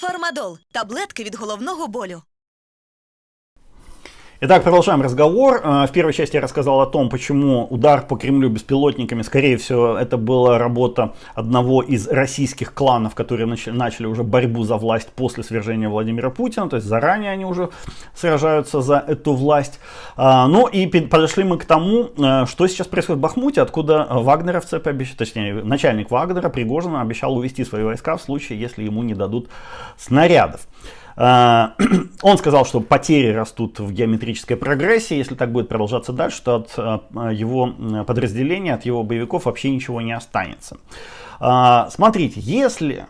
Фармадол таблетки від головного болю. Итак, продолжаем разговор. Э, в первой части я рассказал о том, почему удар по Кремлю беспилотниками, скорее всего, это была работа одного из российских кланов, которые начали уже борьбу за власть после свержения Владимира Путина, то есть заранее они уже сражаются за эту власть. А, ну и подошли мы к тому, э, что сейчас происходит в Бахмуте, откуда вагнеровцы, точнее начальник Вагнера Пригожина обещал увести свои войска в случае, если ему не дадут снарядов. А, он сказал, что потери растут в геометрической прогрессии. Если так будет продолжаться дальше, то от а, его подразделения, от его боевиков вообще ничего не останется. А, смотрите, если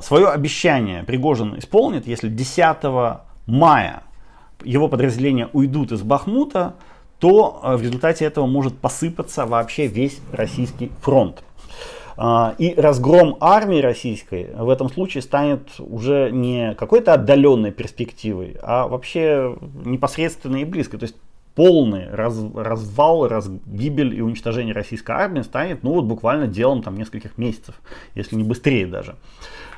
свое обещание Пригожин исполнит, если 10 мая его подразделения уйдут из Бахмута, то в результате этого может посыпаться вообще весь российский фронт. А, и разгром армии российской в этом случае станет уже не какой-то отдаленной перспективой, а вообще непосредственной и близкой. То есть полный раз, развал, раз, гибель и уничтожение российской армии станет ну вот буквально делом там нескольких месяцев, если не быстрее даже.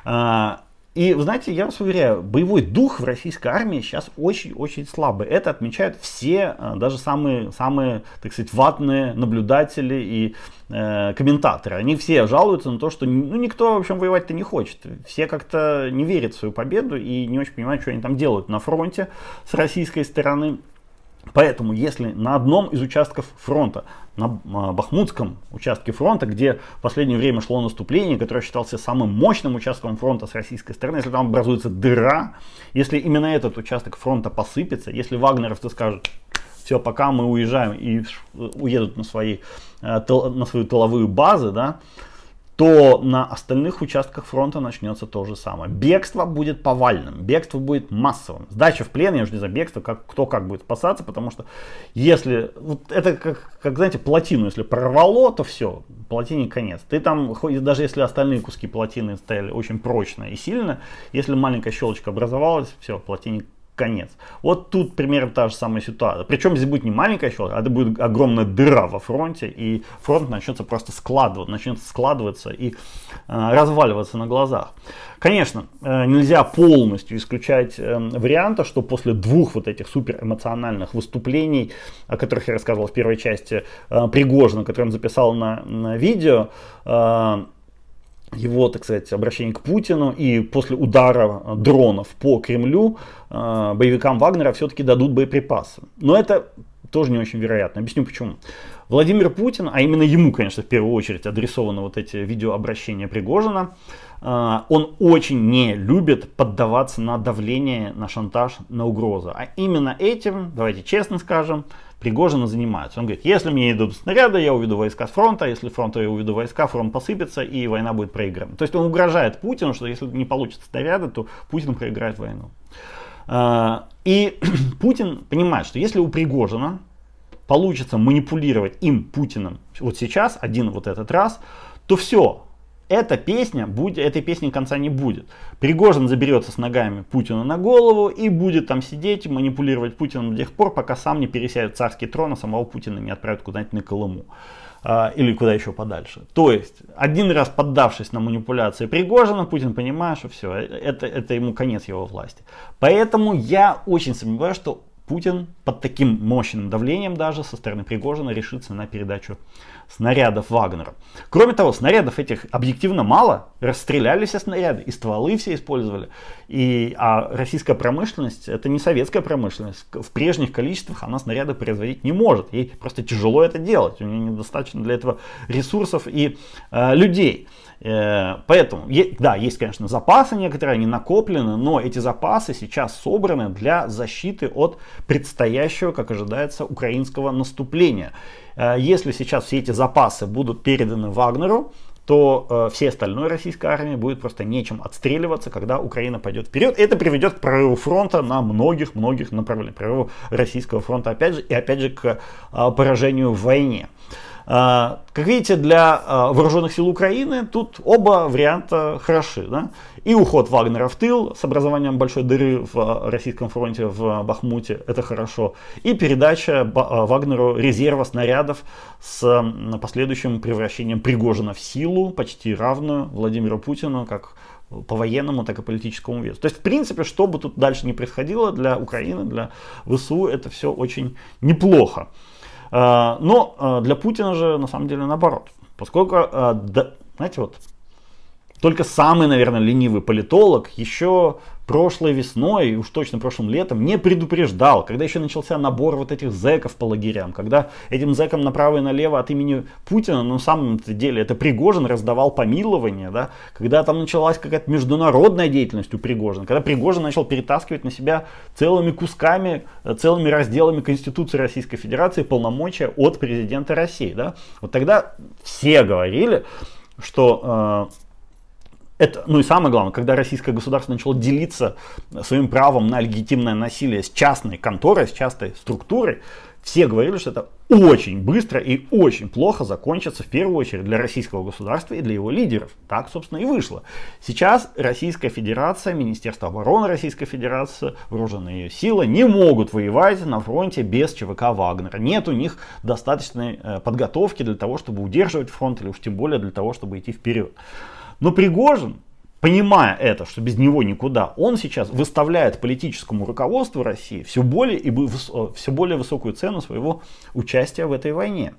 А, и, знаете, я вас уверяю, боевой дух в российской армии сейчас очень-очень слабый. Это отмечают все, э, даже самые, самые так сказать, ватные наблюдатели и э, комментаторы. Они все жалуются на то, что ну, никто, в общем, воевать-то не хочет. Все как-то не верят в свою победу и не очень понимают, что они там делают на фронте с российской стороны. Поэтому, если на одном из участков фронта, на а, Бахмутском участке фронта, где в последнее время шло наступление, которое считался самым мощным участком фронта с российской стороны, если там образуется дыра, если именно этот участок фронта посыпется, если вагнеровцы скажут, все, пока мы уезжаем и уедут на, свои, э, на свою тыловые базы, да, то на остальных участках фронта начнется то же самое. Бегство будет повальным, бегство будет массовым. Сдача в плен, я уже не знаю, бегство, как, кто как будет спасаться, потому что если, вот это как, как, знаете, плотину, если прорвало, то все, плотине конец. Ты там, даже если остальные куски плотины стояли очень прочно и сильно, если маленькая щелочка образовалась, все, плотине конец. Вот тут примерно та же самая ситуация. Причем здесь будет не маленькая щелка, а это будет огромная дыра во фронте, и фронт начнется просто складываться, начнет складываться и э, разваливаться на глазах. Конечно, э, нельзя полностью исключать э, варианта, что после двух вот этих супер эмоциональных выступлений, о которых я рассказывал в первой части, э, Пригожина, который он записал на, на видео, э, его, так сказать, обращение к Путину и после удара дронов по Кремлю э, боевикам Вагнера все-таки дадут боеприпасы. Но это тоже не очень вероятно. Объясню почему. Владимир Путин, а именно ему, конечно, в первую очередь адресованы вот эти видеообращения Пригожина, э, он очень не любит поддаваться на давление, на шантаж, на угрозы. А именно этим, давайте честно скажем, Пригожина занимаются. Он говорит, если мне идут снаряды, я уведу войска с фронта, если фронта я уведу войска, фронт посыпется и война будет проиграна. То есть он угрожает Путину, что если не получится снаряды, то Путин проиграет войну. А, и Путин понимает, что если у Пригожина получится манипулировать им, Путиным, вот сейчас, один вот этот раз, то все, эта песня, будет, этой песни конца не будет. Пригожин заберется с ногами Путину на голову и будет там сидеть, манипулировать Путиным до тех пор, пока сам не пересядет царский трон, а самого Путина не отправят куда-нибудь на Колыму. А, или куда еще подальше. То есть, один раз поддавшись на манипуляции Пригожина, Путин понимает, что все, это, это ему конец его власти. Поэтому я очень сомневаюсь, что Путин под таким мощным давлением даже со стороны Пригожина решится на передачу снарядов Вагнера. Кроме того, снарядов этих объективно мало, расстреляли все снаряды, и стволы все использовали. И, а российская промышленность, это не советская промышленность, в прежних количествах она снаряды производить не может, ей просто тяжело это делать, у нее недостаточно для этого ресурсов и э, людей. Э, поэтому, да, есть, конечно, запасы некоторые, они накоплены, но эти запасы сейчас собраны для защиты от предстоящего, как ожидается, украинского наступления. Э, если сейчас все эти запасы будут переданы Вагнеру, то э, всей остальной российской армии будет просто нечем отстреливаться, когда Украина пойдет вперед. Это приведет к прорыву фронта на многих-многих направлениях. Прорыву российского фронта опять же и опять же к э, поражению в войне. А, как видите, для а, вооруженных сил Украины тут оба варианта хороши. Да? И уход Вагнера в тыл с образованием большой дыры в а, российском фронте в Бахмуте, это хорошо. И передача Вагнеру резерва снарядов с последующим превращением Пригожина в силу, почти равную Владимиру Путину, как по военному, так и политическому весу. То есть, в принципе, что бы тут дальше не происходило для Украины, для ВСУ, это все очень неплохо. Э, но э, для Путина же на самом деле наоборот. Поскольку, знаете, вот только самый, наверное, ленивый политолог еще прошлой весной, уж точно прошлым летом, не предупреждал, когда еще начался набор вот этих зэков по лагерям, когда этим зэкам направо и налево от имени Путина, ну, на самом деле, это Пригожин раздавал помилование, да, когда там началась какая-то международная деятельность у Пригожина, когда Пригожин начал перетаскивать на себя целыми кусками, целыми разделами Конституции Российской Федерации полномочия от президента России, да, вот тогда все говорили, что э, это, ну и самое главное, когда российское государство начало делиться своим правом на легитимное насилие с частной конторой, с частной структурой, все говорили, что это очень быстро и очень плохо закончится в первую очередь для российского государства и для его лидеров. Так, собственно, и вышло. Сейчас Российская Федерация, Министерство обороны Российской Федерации, вооруженные ее силы не могут воевать на фронте без ЧВК Вагнера. Нет у них достаточной э, подготовки для того, чтобы удерживать фронт или уж тем более для того, чтобы идти вперед. Но Пригожин, понимая это, что без него никуда, он сейчас выставляет политическому руководству России все более, и э, все более высокую цену своего участия в этой войне.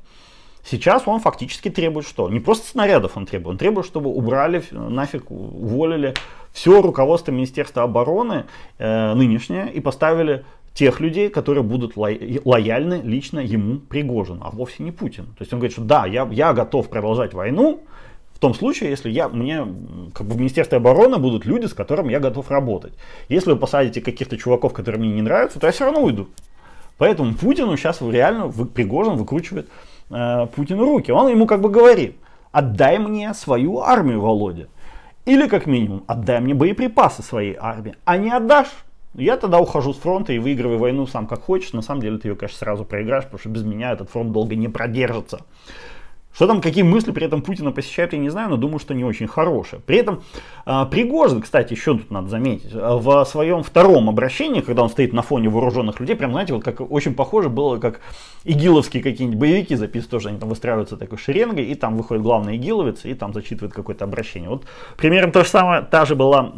Сейчас он фактически требует что? Не просто снарядов он требует, он требует, чтобы убрали, нафиг уволили все руководство Министерства обороны э, нынешнее и поставили тех людей, которые будут лояльны лично ему Пригожину, а вовсе не Путин. То есть он говорит, что да, я, я готов продолжать войну, том случае, если я, мне, как бы в Министерстве обороны будут люди, с которыми я готов работать. Если вы посадите каких-то чуваков, которые мне не нравятся, то я все равно уйду. Поэтому Путину сейчас реально вы, Пригожин выкручивает э, Путину руки. Он ему как бы говорит, отдай мне свою армию, Володя. Или как минимум, отдай мне боеприпасы своей армии. А не отдашь, я тогда ухожу с фронта и выигрываю войну сам как хочешь. На самом деле ты ее, конечно, сразу проиграешь, потому что без меня этот фронт долго не продержится. Что там, какие мысли при этом Путина посещают, я не знаю, но думаю, что не очень хорошие. При этом э, Пригожин, кстати, еще тут надо заметить, в своем втором обращении, когда он стоит на фоне вооруженных людей, прям, знаете, вот как очень похоже было, как игиловские какие-нибудь боевики записывают, тоже они там выстраиваются такой шеренгой, и там выходит главный игиловец, и там зачитывает какое-то обращение. Вот примерно то же самое, та же была,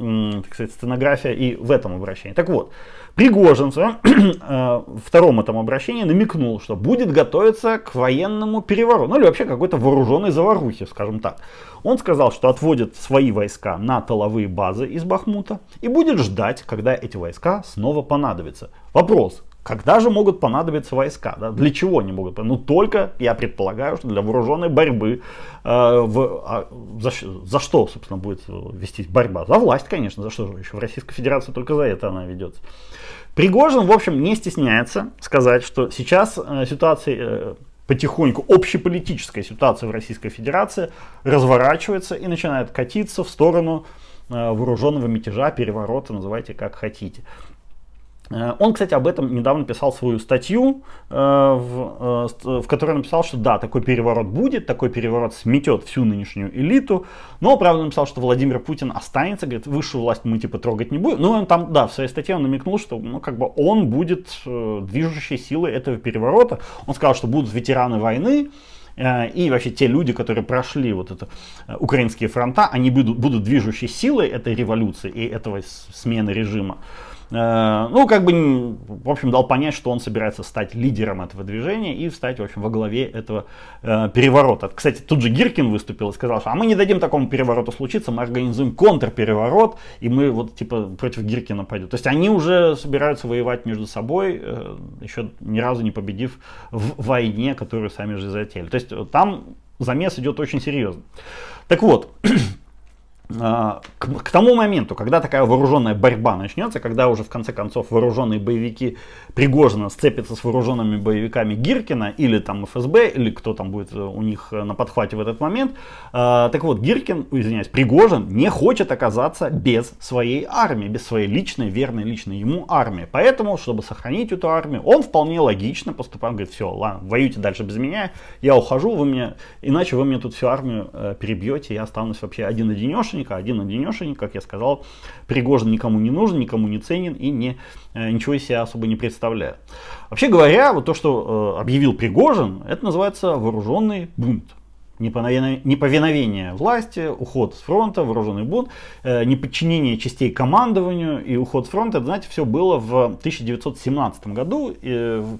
так сказать, сценография и в этом обращении. Так вот, Пригожин в своем э, втором этом обращении намекнул, что будет готовиться к военному перевороту, ну или вообще какой-то вооруженной заварухе, скажем так. Он сказал, что отводит свои войска на тыловые базы из Бахмута и будет ждать, когда эти войска снова понадобятся. Вопрос, когда же могут понадобиться войска? Да? Для чего они могут? Ну только, я предполагаю, что для вооруженной борьбы. Э, в, а, за, за что, собственно, будет вестись борьба? За власть, конечно. За что же еще? В Российской Федерации только за это она ведется. Пригожин, в общем, не стесняется сказать, что сейчас э, ситуация э, потихоньку, общеполитическая ситуация в Российской Федерации разворачивается и начинает катиться в сторону э, вооруженного мятежа, переворота, называйте как хотите. Э, он, кстати, об этом недавно писал свою статью, э, э, в которой написал, что да, такой переворот будет, такой переворот сметет всю нынешнюю элиту, но, правда, написал, что Владимир Путин останется, говорит, высшую власть мы типа трогать не будем. Ну, он там, да, в своей статье он намекнул, что, ну, как бы он будет движущей силой этого переворота. Он сказал, что будут ветераны войны, и вообще те люди, которые прошли вот это украинские фронта, они будут, будут движущей силой этой революции и этого смены режима. Э, ну, как бы, в общем, дал понять, что он собирается стать лидером этого движения и стать, в общем, во главе этого э, переворота. Кстати, тут же Гиркин выступил и сказал, что а мы не дадим такому перевороту случиться, мы организуем контрпереворот, и мы вот, типа, против Гиркина пойдем. То есть они уже собираются воевать между собой, э, еще ни разу не победив в войне, которую сами же затеяли. То есть там замес идет очень серьезно. Так вот, к, к тому моменту, когда такая вооруженная борьба начнется, когда уже в конце концов вооруженные боевики Пригожина сцепятся с вооруженными боевиками Гиркина или там ФСБ, или кто там будет у них на подхвате в этот момент, э, так вот, Гиркин, извиняюсь, Пригожин не хочет оказаться без своей армии, без своей личной, верной личной ему армии. Поэтому, чтобы сохранить эту армию, он вполне логично поступает, говорит, все, ладно, воюйте дальше без меня, я ухожу, вы мне, иначе вы мне тут всю армию э, перебьете, я останусь вообще один-одинешенек, одинешенька, один-одинешенек, как я сказал, Пригожин никому не нужен, никому не ценен и не, э, ничего из себя особо не представляет. Вообще говоря, вот то, что э, объявил Пригожин, это называется вооруженный бунт. неповиновение власти, уход с фронта, вооруженный бунт, э, неподчинение частей командованию и уход с фронта. Это, знаете, все было в 1917 году,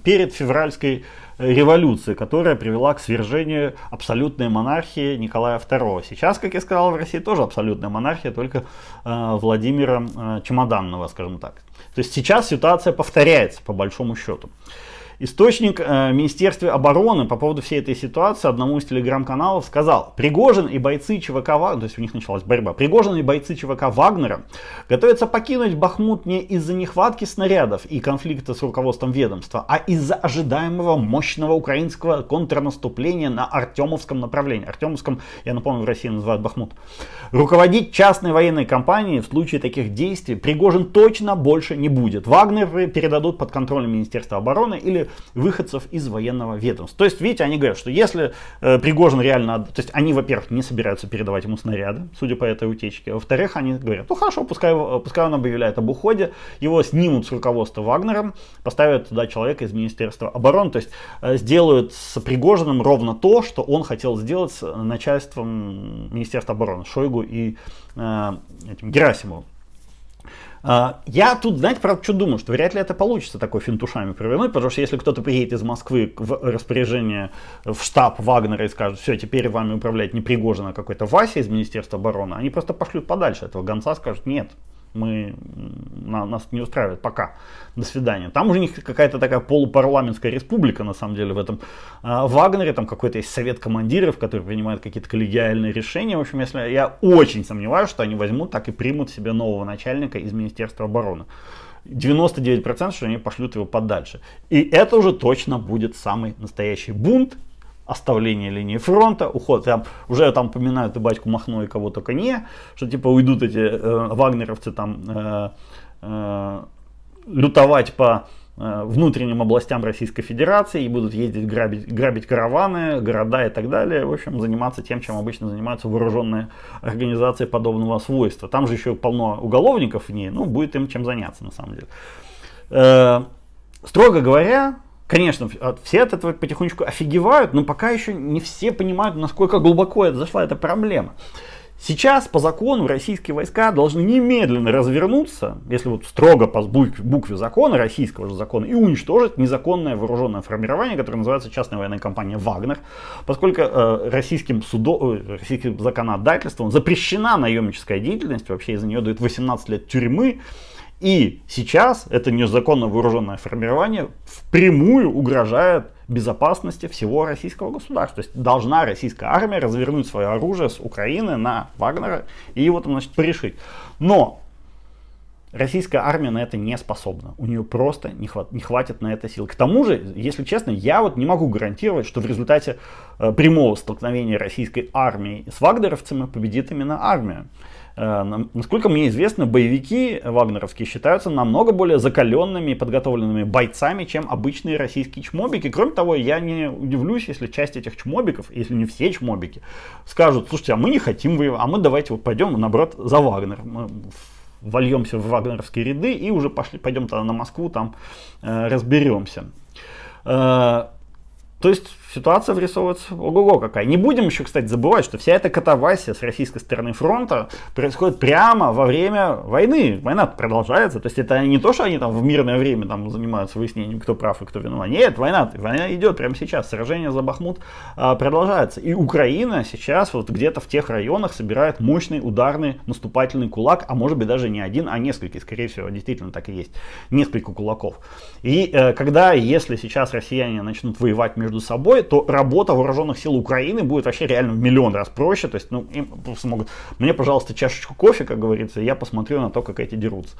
перед февральской революции, которая привела к свержению абсолютной монархии Николая II. Сейчас, как я сказал, в России тоже абсолютная монархия, только э, Владимира э, Чемоданного, скажем так. То есть сейчас ситуация повторяется по большому счету. Источник э, Министерства обороны по поводу всей этой ситуации одному из телеграм-каналов сказал, Пригожин и бойцы ЧВК Вагнера, то есть у них началась борьба, Пригожин и бойцы ЧВК Вагнера готовятся покинуть Бахмут не из-за нехватки снарядов и конфликта с руководством ведомства, а из-за ожидаемого мощного украинского контрнаступления на Артемовском направлении. Артемовском, я напомню, в России называют Бахмут. Руководить частной военной компанией в случае таких действий Пригожин точно больше не будет. Вагнер передадут под контроль Министерства обороны или выходцев из военного ведомства. То есть, видите, они говорят, что если э, Пригожин реально... То есть, они, во-первых, не собираются передавать ему снаряды, судя по этой утечке. Во-вторых, они говорят, ну хорошо, пускай, пускай он объявляет об уходе, его снимут с руководства Вагнером, поставят туда человека из Министерства обороны, то есть, э, сделают с Пригожиным ровно то, что он хотел сделать с начальством Министерства обороны, Шойгу и э, этим Герасимовым. А, я тут, знаете, правда, что думаю, что вряд ли это получится такой финтушами провернуть, потому что если кто-то приедет из Москвы в распоряжение в штаб Вагнера и скажет, все, теперь вами управляет не Пригожин, а какой-то Вася из Министерства обороны, они просто пошлют подальше этого гонца, скажут, нет, мы, на, нас не устраивает пока. До свидания. Там у них какая-то такая полупарламентская республика, на самом деле, в этом э, Вагнере. Там какой-то есть совет командиров, который принимает какие-то коллегиальные решения. В общем, если я очень сомневаюсь, что они возьмут, так и примут себе нового начальника из Министерства обороны. 99% что они пошлют его подальше. И это уже точно будет самый настоящий бунт оставление линии фронта, уход. Там, уже там поминают и батьку Махно, и кого только не, что типа уйдут эти э, вагнеровцы там э, э, лютовать по э, внутренним областям Российской Федерации и будут ездить грабить, грабить караваны, города и так далее. В общем, заниматься тем, чем обычно занимаются вооруженные организации подобного свойства. Там же еще полно уголовников в ней, ну, будет им чем заняться на самом деле. Э, строго говоря, Конечно, все от этого потихонечку офигевают, но пока еще не все понимают, насколько глубоко это зашла эта проблема. Сейчас по закону российские войска должны немедленно развернуться, если вот строго по букве закона, российского же закона, и уничтожить незаконное вооруженное формирование, которое называется частная военная компания «Вагнер», поскольку э, российским, судо, э, российским законодательством запрещена наемническая деятельность, вообще из-за нее дают 18 лет тюрьмы, и сейчас это незаконно вооруженное формирование впрямую угрожает безопасности всего российского государства. То есть должна российская армия развернуть свое оружие с Украины на Вагнера и его там, значит, порешить. Но российская армия на это не способна. У нее просто не, хват, не хватит на это сил. К тому же, если честно, я вот не могу гарантировать, что в результате э, прямого столкновения российской армии с вагнеровцами победит именно армия. Э, насколько мне известно, боевики вагнеровские считаются намного более закаленными и подготовленными бойцами, чем обычные российские чмобики. Кроме того, я не удивлюсь, если часть этих чмобиков, если не все чмобики, скажут, слушайте, а мы не хотим воевать, а мы давайте вот пойдем, наоборот, за Вагнер. Мы вольемся в вагнеровские ряды и уже пошли, пойдем тогда на Москву, там э, разберемся. Э, то есть ситуация вырисовывается ого-го какая. Не будем еще, кстати, забывать, что вся эта катавасия с российской стороны фронта происходит прямо во время войны. Война продолжается. То есть это не то, что они там в мирное время там занимаются выяснением, кто прав и кто виноват. Нет, война, война идет прямо сейчас. Сражение за Бахмут а, продолжается. И Украина сейчас вот где-то в тех районах собирает мощный ударный наступательный кулак, а может быть даже не один, а несколько. Скорее всего, действительно так и есть. Несколько кулаков. И э, когда, если сейчас россияне начнут воевать между собой, то работа вооруженных сил Украины будет вообще реально в миллион раз проще. То есть, ну, им просто могут, мне, пожалуйста, чашечку кофе, как говорится, я посмотрю на то, как эти дерутся.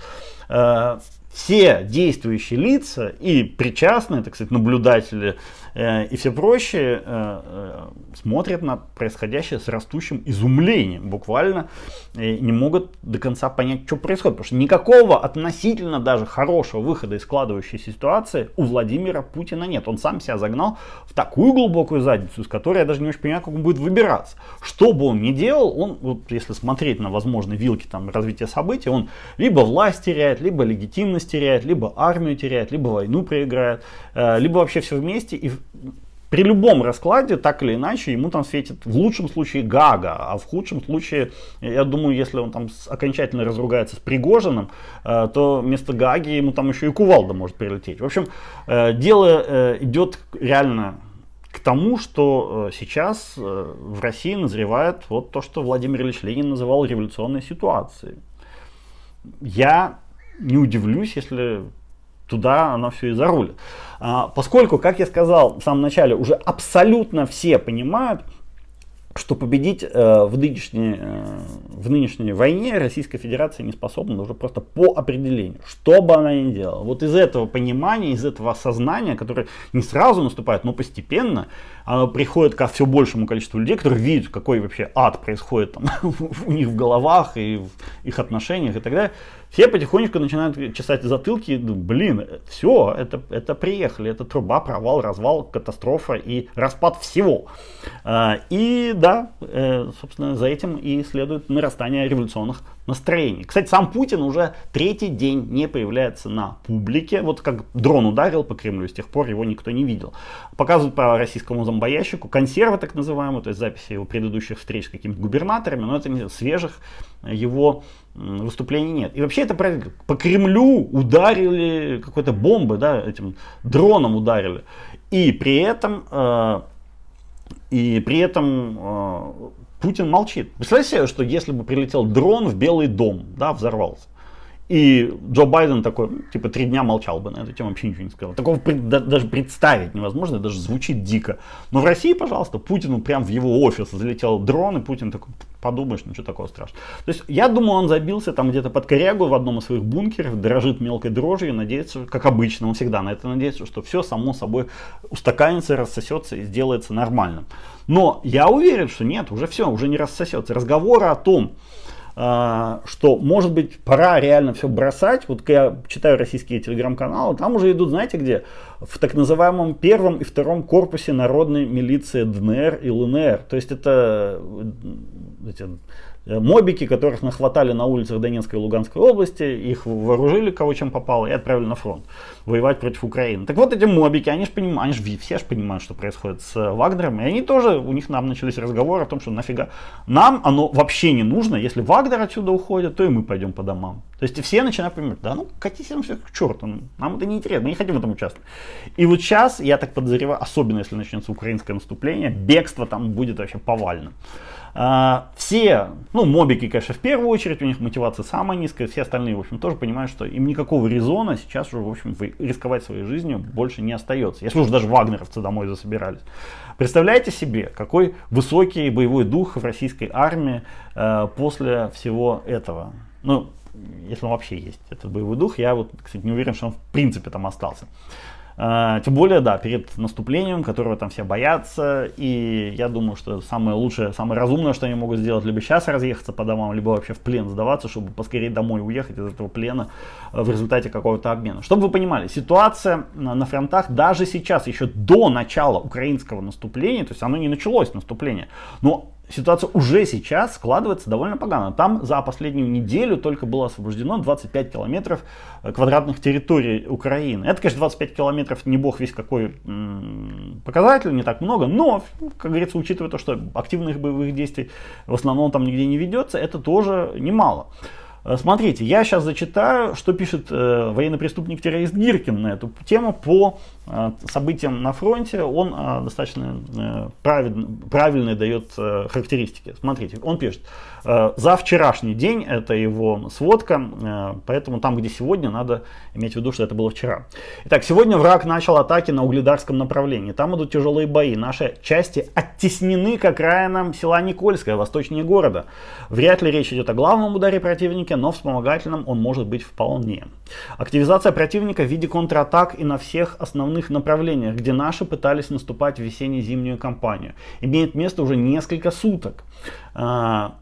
Э, все действующие лица и причастные, так сказать, наблюдатели э, и все прочие э, э, смотрят на происходящее с растущим изумлением, буквально э, не могут до конца понять, что происходит, потому что никакого относительно даже хорошего выхода из складывающейся ситуации у Владимира Путина нет. Он сам себя загнал в такую глубокую задницу, из которой я даже не очень понимаю, как он будет выбираться. Что бы он ни делал, он, вот, если смотреть на возможные вилки там, развития событий, он либо власть теряет, либо легитимность теряет, либо армию теряет, либо войну проиграет, э, либо вообще все вместе. И при любом раскладе, так или иначе, ему там светит в лучшем случае Гага, а в худшем случае, я думаю, если он там окончательно разругается с Пригожиным, э, то вместо Гаги ему там еще и кувалда может прилететь. В общем, э, дело э, идет реально к тому, что сейчас в России назревает вот то, что Владимир Ильич Ленин называл революционной ситуацией. Я не удивлюсь, если туда оно все и зарулит. А, поскольку, как я сказал в самом начале, уже абсолютно все понимают, что победить э, в, нынешней, э, в нынешней войне Российская Федерация не способна уже просто по определению, что бы она ни делала. Вот из этого понимания, из этого осознания, которое не сразу наступает, но постепенно, оно приходит ко все большему количеству людей, которые видят, какой вообще ад происходит там, у них в головах и в их отношениях и так далее. Все потихонечку начинают чесать затылки блин, все, это, это приехали, это труба, провал, развал, катастрофа и распад всего. А, и да, э, собственно, за этим и следует нарастание революционных настроений. Кстати, сам Путин уже третий день не появляется на публике. Вот как дрон ударил по Кремлю, с тех пор его никто не видел. Показывают по российскому зомбоящику консервы так называемые, то есть записи его предыдущих встреч с какими-то губернаторами, но это не свежих его выступлений нет. И вообще это по Кремлю ударили какой-то бомбы, да, этим дроном ударили. И при этом, э, и при этом э, Путин молчит. Представляете себе, что если бы прилетел дрон в Белый дом, да, взорвался, и Джо Байден такой, типа, три дня молчал бы на эту тему, вообще ничего не сказал. Такого даже представить невозможно, даже звучит дико. Но в России, пожалуйста, Путину прям в его офис залетел дрон, и Путин такой, подумаешь, ничего такого страшного. То есть, я думаю, он забился там где-то под корягу в одном из своих бункеров, дрожит мелкой дрожью, надеется, как обычно, он всегда на это надеется, что все само собой устаканится, рассосется и сделается нормальным. Но я уверен, что нет, уже все, уже не рассосется. Разговоры о том, что может быть пора реально все бросать. Вот я читаю российские телеграм-каналы, там уже идут, знаете где? В так называемом первом и втором корпусе народной милиции ДНР и ЛНР. То есть это эти, Э, мобики, которых нахватали на улицах Донецкой и Луганской области, их вооружили кого чем попало и отправили на фронт воевать против Украины. Так вот эти мобики, они же понимают, они же все же понимают, что происходит с Вагнером, и они тоже, у них нам начались разговоры о том, что нафига нам оно вообще не нужно, если Вагнер отсюда уходит, то и мы пойдем по домам. То есть все начинают понимать, да ну катись нам все к черту, нам это не интересно, мы не хотим в этом участвовать. И вот сейчас, я так подозреваю, особенно если начнется украинское наступление, бегство там будет вообще повальным. А, все, ну, мобики, конечно, в первую очередь, у них мотивация самая низкая, все остальные, в общем, тоже понимают, что им никакого резона сейчас уже, в общем, рисковать своей жизнью больше не остается. Если уж даже вагнеровцы домой засобирались. Представляете себе, какой высокий боевой дух в российской армии э, после всего этого. Ну, если он вообще есть, этот боевой дух, я вот, кстати, не уверен, что он в принципе там остался. А, тем более, да, перед наступлением, которого там все боятся. И я думаю, что самое лучшее, самое разумное, что они могут сделать, либо сейчас разъехаться по домам, либо вообще в плен сдаваться, чтобы поскорее домой уехать из этого плена э, в результате какого-то обмена. Чтобы вы понимали, ситуация на фронтах даже сейчас, еще до начала украинского наступления, то есть оно не началось наступление, но ситуация уже сейчас складывается довольно погано. Там за последнюю неделю только было освобождено 25 километров э, квадратных территорий Украины. Это, конечно, 25 километров не бог весь какой показатель, не так много, но, как говорится, учитывая то, что активных боевых действий в основном там нигде не ведется, это тоже немало. Э, смотрите, я сейчас зачитаю, что пишет э, военный преступник-террорист Гиркин на эту тему по событиям на фронте. Он э, достаточно э, правильно, правильные дает э, характеристики. Смотрите, он пишет, э, за вчерашний день, это его сводка, э, поэтому там, где сегодня, надо иметь в виду, что это было вчера. Итак, сегодня враг начал атаки на Угледарском направлении. Там идут тяжелые бои. Наши части оттеснены к окраинам села Никольское, восточнее города. Вряд ли речь идет о главном ударе противника, но вспомогательным он может быть вполне. Активизация противника в виде контратак и на всех основных направлениях, где наши пытались наступать в весенне-зимнюю кампанию, имеет место уже несколько суток. А,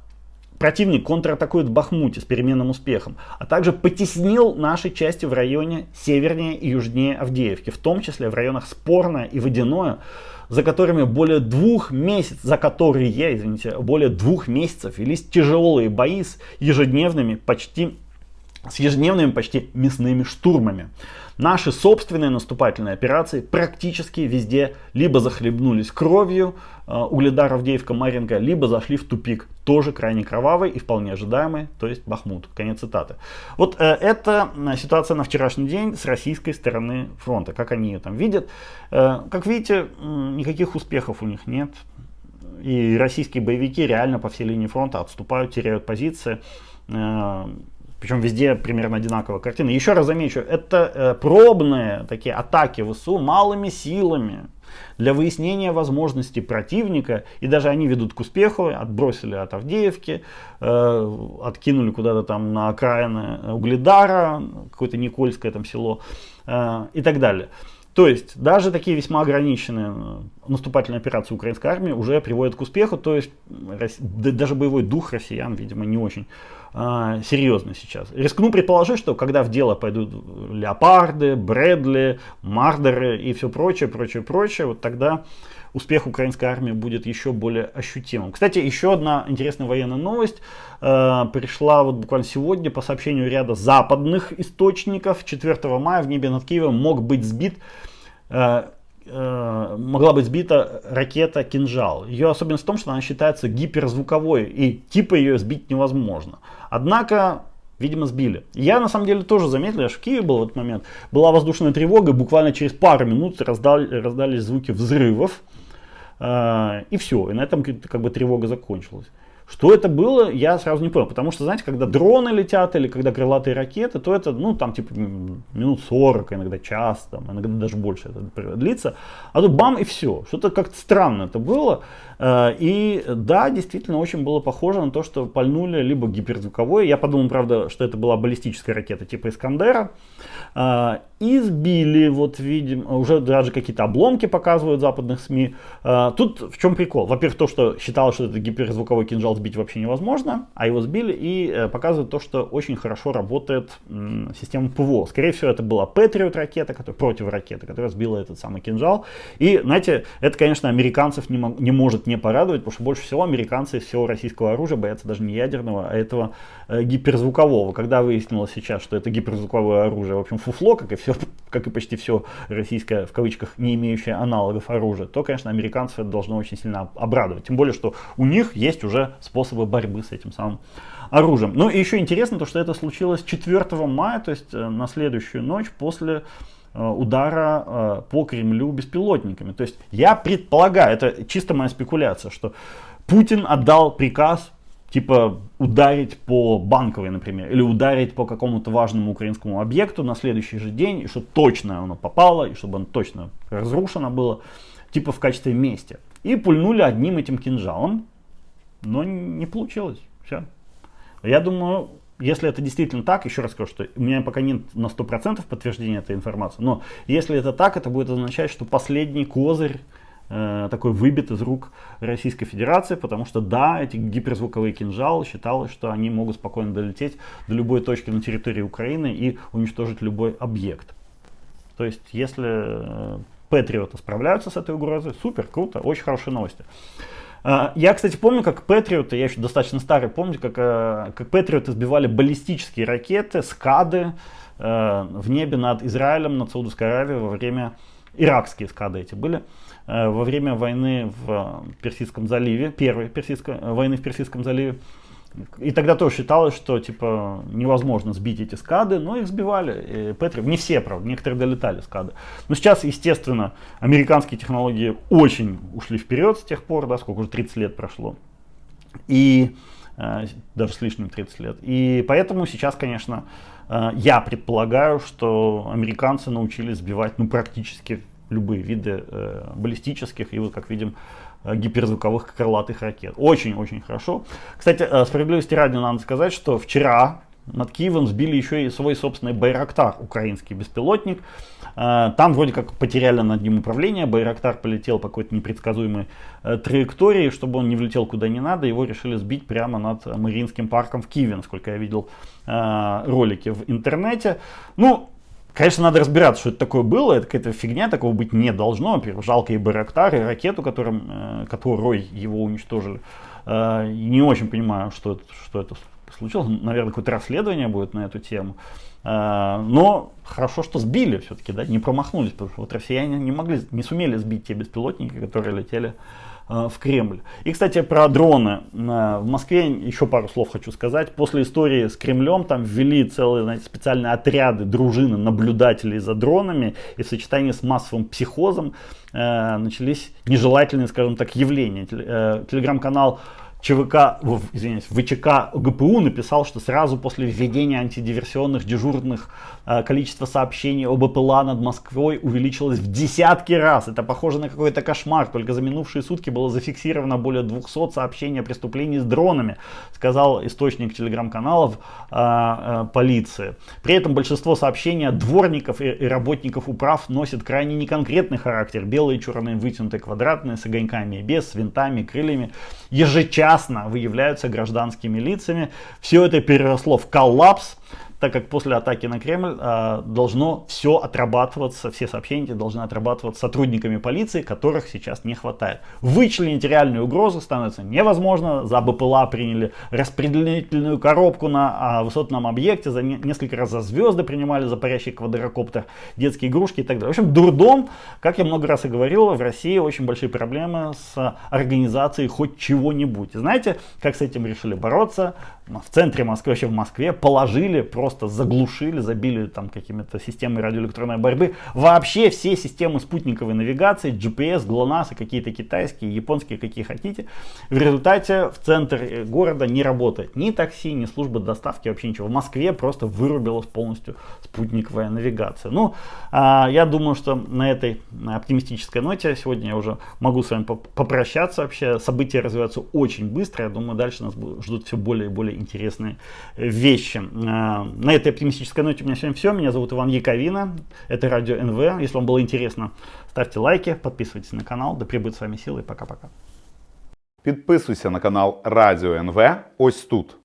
противник контратакует в Бахмуте с переменным успехом, а также потеснил наши части в районе севернее и южнее Авдеевки, в том числе в районах Спорное и Водяное, за которыми более двух месяцев, за которые, извините, более двух месяцев велись тяжелые бои с ежедневными, почти с ежедневными почти мясными штурмами. Наши собственные наступательные операции практически везде либо захлебнулись кровью э, Угледар, Авдеевка, Маринка, либо зашли в тупик, тоже крайне кровавый и вполне ожидаемый, то есть Бахмут. Конец цитаты. Вот э, это ситуация на вчерашний день с российской стороны фронта, как они ее там видят. Э, как видите, никаких успехов у них нет. И российские боевики реально по всей линии фронта отступают, теряют позиции. Э, причем везде примерно одинаковая картина. Еще раз замечу, это э, пробные такие атаки ВСУ малыми силами для выяснения возможностей противника. И даже они ведут к успеху. Отбросили от Авдеевки, э, откинули куда-то там на окраины Угледара, какое-то Никольское там село э, и так далее. То есть даже такие весьма ограниченные э, наступательные операции украинской армии уже приводят к успеху. То есть даже боевой дух россиян, видимо, не очень а, серьезно сейчас. Рискну предположить, что когда в дело пойдут леопарды, Брэдли, Мардеры и все прочее, прочее, прочее, вот тогда успех украинской армии будет еще более ощутимым. Кстати, еще одна интересная военная новость э, пришла вот буквально сегодня по сообщению ряда западных источников. 4 мая в небе над Киевом мог быть сбит э, могла быть сбита ракета «Кинжал». Ее особенность в том, что она считается гиперзвуковой, и типа ее сбить невозможно. Однако, видимо, сбили. Я на самом деле тоже заметил, я в Киеве был в этот момент, была воздушная тревога, буквально через пару минут раздали, раздались звуки взрывов, э, и все, и на этом как бы тревога закончилась. Что это было, я сразу не понял. Потому что, знаете, когда дроны летят или когда крылатые ракеты, то это, ну, там, типа, минут 40, иногда час, там, иногда даже больше это длится. А тут бам и все. Что-то как-то странно это было. Э, и да, действительно, очень было похоже на то, что пальнули либо гиперзвуковой. Я подумал, правда, что это была баллистическая ракета типа Искандера. Э, и сбили, вот видим, уже даже какие-то обломки показывают западных СМИ. Э, тут в чем прикол? Во-первых, то, что считалось, что это гиперзвуковой кинжал сбить вообще невозможно, а его сбили и показывают то, что очень хорошо работает система ПВО. Скорее всего, это была Patriot ракета, которая, против ракеты, которая сбила этот самый кинжал. И, знаете, это, конечно, американцев не, не может не порадовать, потому что больше всего американцы всего российского оружия боятся даже не ядерного, а этого э, гиперзвукового. Когда выяснилось сейчас, что это гиперзвуковое оружие, в общем, фуфло, как и все, как и почти все российское, в кавычках, не имеющее аналогов оружия, то, конечно, американцев это должно очень сильно обрадовать. Тем более, что у них есть уже способы борьбы с этим самым оружием. Ну и еще интересно то, что это случилось 4 мая, то есть э, на следующую ночь после удара э, по Кремлю беспилотниками. То есть я предполагаю, это чисто моя спекуляция, что Путин отдал приказ типа ударить по банковой, например, или ударить по какому-то важному украинскому объекту на следующий же день, и чтобы точно оно попало, и чтобы оно точно разрушено было, типа в качестве мести. И пульнули одним этим кинжалом, но не получилось. Все. Я думаю, если это действительно так, еще раз скажу, что у меня пока нет на 100% подтверждения этой информации, но если это так, это будет означать, что последний козырь э, такой выбит из рук Российской Федерации, потому что да, эти гиперзвуковые кинжалы считалось, что они могут спокойно долететь до любой точки на территории Украины и уничтожить любой объект. То есть, если э, Патриоты справляются с этой угрозой, супер, круто, очень хорошие новости. А, я, кстати, помню, как Патриоты, я еще достаточно старый, помню, как, э, как Патриоты сбивали баллистические ракеты, скады э, в небе над Израилем, над Саудовской Аравией во время, иракские скады эти были, э, во время войны в Персидском заливе, первой персидской, войны в Персидском заливе. И тогда тоже считалось, что типа невозможно сбить эти скады, но их сбивали. И не все, правда, некоторые долетали скады. Но сейчас, естественно, американские технологии очень ушли вперед с тех пор, да, сколько уже 30 лет прошло. И э, даже с лишним 30 лет. И поэтому сейчас, конечно, э, я предполагаю, что американцы научились сбивать ну, практически любые виды э, баллистических и вот как видим гиперзвуковых крылатых ракет. Очень-очень хорошо. Кстати, э, справедливости ради надо сказать, что вчера над Киевом сбили еще и свой собственный Байрактар, украинский беспилотник. Э, там вроде как потеряли над ним управление, Байрактар полетел по какой-то непредсказуемой траектории, чтобы он не влетел куда не надо, его решили сбить прямо над Мариинским парком в Киеве, насколько я видел ролики в интернете. Ну, Конечно, надо разбираться, что это такое было. Это какая-то фигня, такого быть не должно. Во-первых, жалко и Байрактар, и ракету, которым, э, которой его уничтожили. Э, не очень понимаю, что это, что это случилось. Наверное, какое-то расследование будет на эту тему. Э, но хорошо, что сбили все-таки, да, не промахнулись, потому что вот россияне не могли, не сумели сбить те беспилотники, которые летели в Кремль. И, кстати, про дроны. Э, в Москве еще пару слов хочу сказать. После истории с Кремлем там ввели целые знаете, специальные отряды, дружины наблюдателей за дронами. И в сочетании с массовым психозом э, начались нежелательные, скажем так, явления. Телеграм-канал ЧВК, извиняюсь, ВЧК ГПУ написал, что сразу после введения антидиверсионных дежурных э, количество сообщений об БПЛА над Москвой увеличилось в десятки раз. Это похоже на какой-то кошмар. Только за минувшие сутки было зафиксировано более 200 сообщений о преступлении с дронами, сказал источник телеграм-каналов э, э, полиции. При этом большинство сообщений дворников и, и работников управ носит крайне неконкретный характер. Белые, черные, вытянутые, квадратные, с огоньками и без, с винтами, крыльями. Ежечасно ясно выявляются гражданскими лицами. Все это переросло в коллапс так как после атаки на Кремль э, должно все отрабатываться, все сообщения должны отрабатываться сотрудниками полиции, которых сейчас не хватает. Вычленить реальную угрозу становится невозможно. За БПЛА приняли распределительную коробку на а, высотном объекте, за не, несколько раз за звезды принимали, за парящий квадрокоптер, детские игрушки и так далее. В общем, дурдом, как я много раз и говорил, в России очень большие проблемы с организацией хоть чего-нибудь. знаете, как с этим решили бороться? В центре Москвы, вообще в Москве, положили просто заглушили, забили там какими-то системами радиоэлектронной борьбы. Вообще все системы спутниковой навигации, GPS, GLONASS, какие-то китайские, японские, какие хотите. В результате в центр города не работает ни такси, ни служба доставки, вообще ничего. В Москве просто вырубилась полностью спутниковая навигация. Ну, а, я думаю, что на этой оптимистической ноте сегодня я уже могу с вами попрощаться вообще. События развиваются очень быстро. Я думаю, дальше нас ждут все более и более интересные вещи. А, на этой оптимистической ноте у меня сегодня все. Меня зовут Иван Яковина. Это радио НВ. Если вам было интересно, ставьте лайки, подписывайтесь на канал. Да пребудет с вами силы. Пока-пока. Підписуйся на канал Радіо НВ ось тут.